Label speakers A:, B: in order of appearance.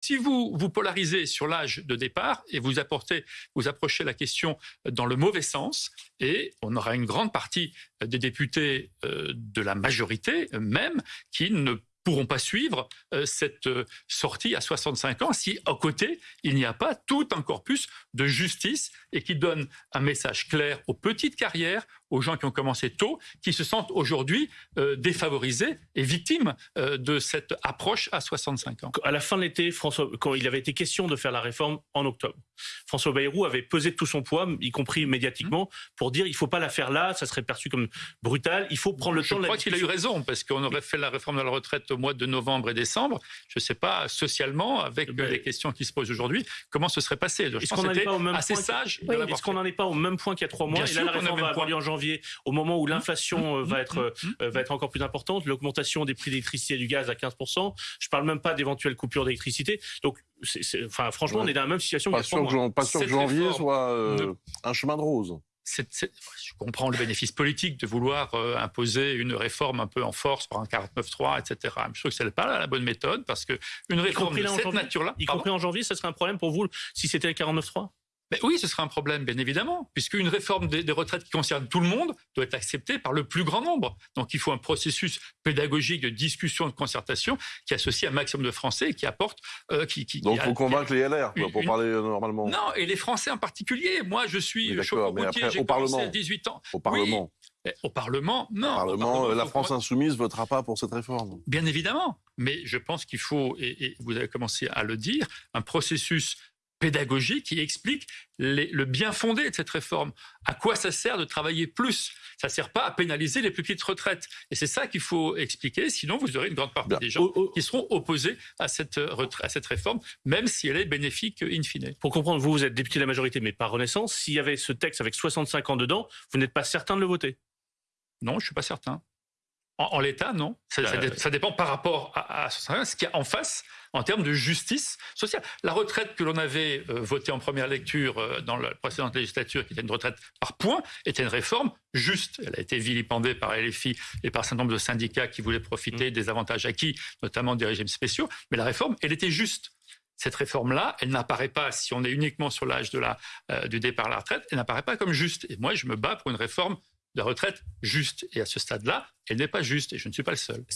A: Si vous vous polarisez sur l'âge de départ et vous approchez la question dans le mauvais sens, et on aura une grande partie des députés euh, de la majorité même qui ne pourront pas suivre euh, cette euh, sortie à 65 ans si à côté il n'y a pas tout un corpus de justice et qui donne un message clair aux petites carrières, aux gens qui ont commencé tôt, qui se sentent aujourd'hui euh, défavorisés et victimes de cette approche à 65 ans.
B: À la fin de l'été, François, quand il avait été question de faire la réforme en octobre, François Bayrou avait pesé tout son poids, y compris médiatiquement, mmh. pour dire il ne faut pas la faire là, ça serait perçu comme brutal, il faut prendre le
A: Je
B: temps
A: de la Je crois qu'il a eu raison, parce qu'on aurait fait la réforme de la retraite au mois de novembre et décembre. Je ne sais pas, socialement, avec ben, les questions qui se posent aujourd'hui, comment ce serait passé?
B: Est-ce qu'on n'en est pas au même assez point sage Est-ce qu'on n'en est pas au même point qu'il y a trois mois Et là, la réforme va avoir lieu en janvier, au moment où mmh. l'inflation euh, va, être, mmh. euh, va être encore plus importante, l'augmentation des prix d'électricité et du gaz à 15%. Je ne parle même pas d'éventuelles coupures d'électricité. Donc, enfin, franchement, on est dans la même situation.
C: Pas sûr que, pas sûr que janvier soit euh, un chemin de rose
A: je comprends le bénéfice politique de vouloir euh, imposer une réforme un peu en force par un 49.3, etc. Je trouve que ce n'est pas la bonne méthode parce qu'une réforme de cette nature-là...
B: Y compris en janvier, ce serait un problème pour vous si c'était le 49.3
A: oui, ce serait un problème, bien évidemment, puisqu'une réforme des, retraites qui concerne tout le monde doit être acceptée par le plus grand nombre. Donc il faut un processus pédagogique de discussion, de concertation, qui associe un maximum de Français et qui apporte...
C: Euh, qui, qui, Donc il faut convaincre les LR, pour parler euh, normalement.
A: Non, et les Français en particulier. Moi, je suis oui, chauffeur j'ai commencé à 18 ans.
C: Au Parlement
A: Au Parlement, non. Au
C: Parlement, la France insoumise votera pas pour cette réforme.
A: Bien évidemment. Mais je pense qu'il faut, et, vous avez commencé à le dire, un processus pédagogique qui explique le bien fondé de cette réforme. À quoi ça sert de travailler plus? Ça ne sert pas à pénaliser les plus petites retraites. Et c'est ça qu'il faut expliquer, sinon vous aurez une grande partie des gens qui seront opposés à cette, à cette réforme, même si elle est bénéfique in fine.
B: Pour comprendre, vous, vous êtes député de la majorité, mais par Renaissance, s'il y avait ce texte avec 65 ans dedans, vous n'êtes pas certain de le voter?
A: Non, je ne suis pas certain. En, l'état, non. Euh, ça, dépend par rapport à, ce qu'il y a en face en termes de justice sociale. La retraite que l'on avait euh, votée en première lecture euh, dans la précédente législature, qui était une retraite par points, était une réforme juste. Elle a été vilipendée par LFI et par un certain nombre de syndicats qui voulaient profiter mmh. des avantages acquis, notamment des régimes spéciaux. Mais la réforme, elle était juste cette réforme-là, elle n'apparaît pas, si on est uniquement sur l'âge de la, du départ à la retraite, elle n'apparaît pas comme juste. Et moi, je me bats pour une réforme de retraite juste. Et à ce stade-là, elle n'est pas juste, et je ne suis pas le seul.